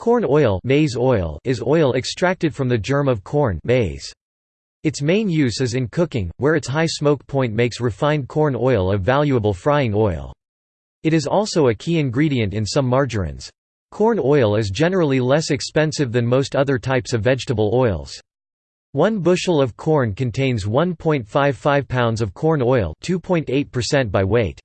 Corn oil, maize oil is oil extracted from the germ of corn maize. Its main use is in cooking, where its high smoke point makes refined corn oil a valuable frying oil. It is also a key ingredient in some margarines. Corn oil is generally less expensive than most other types of vegetable oils. One bushel of corn contains 1.55 pounds of corn oil 2.8% by weight.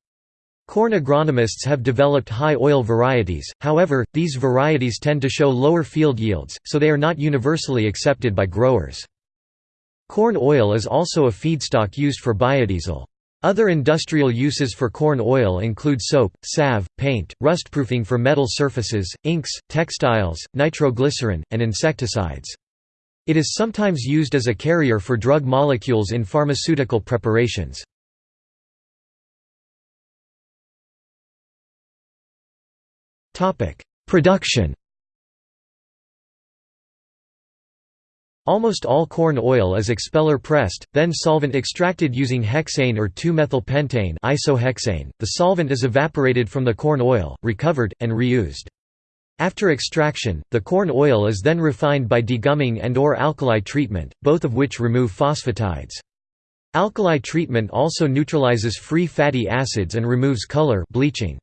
Corn agronomists have developed high oil varieties, however, these varieties tend to show lower field yields, so they are not universally accepted by growers. Corn oil is also a feedstock used for biodiesel. Other industrial uses for corn oil include soap, salve, paint, rustproofing for metal surfaces, inks, textiles, nitroglycerin, and insecticides. It is sometimes used as a carrier for drug molecules in pharmaceutical preparations. Production Almost all corn oil is expeller pressed, then solvent extracted using hexane or 2-methylpentane isohexane. The solvent is evaporated from the corn oil, recovered, and reused. After extraction, the corn oil is then refined by degumming and or alkali treatment, both of which remove phosphatides. Alkali treatment also neutralizes free fatty acids and removes color bleaching.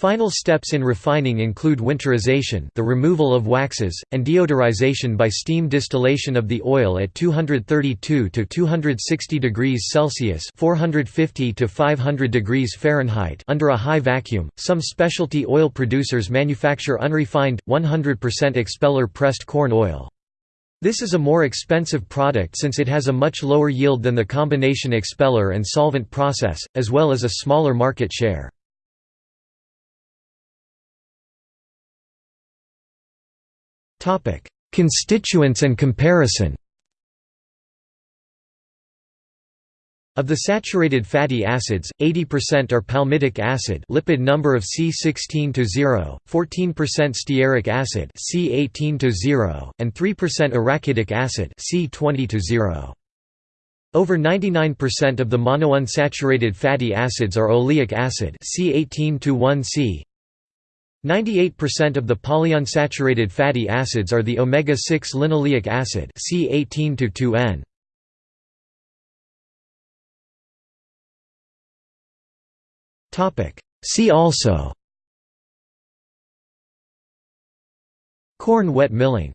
Final steps in refining include winterization the removal of waxes, and deodorization by steam distillation of the oil at 232 to 260 degrees Celsius 450 to 500 degrees Fahrenheit under a high vacuum. Some specialty oil producers manufacture unrefined, 100% expeller pressed corn oil. This is a more expensive product since it has a much lower yield than the combination expeller and solvent process, as well as a smaller market share. Topic: Constituents and comparison. Of the saturated fatty acids, 80% are palmitic acid, lipid number of C16 to 0, 14% stearic acid, C18 to 0, and 3% arachidic acid, C20 to 0. Over 99% of the monounsaturated fatty acids are oleic acid, C18 to 1C, 98% of the polyunsaturated fatty acids are the omega-6 linoleic acid C18-2N. See also. Corn wet milling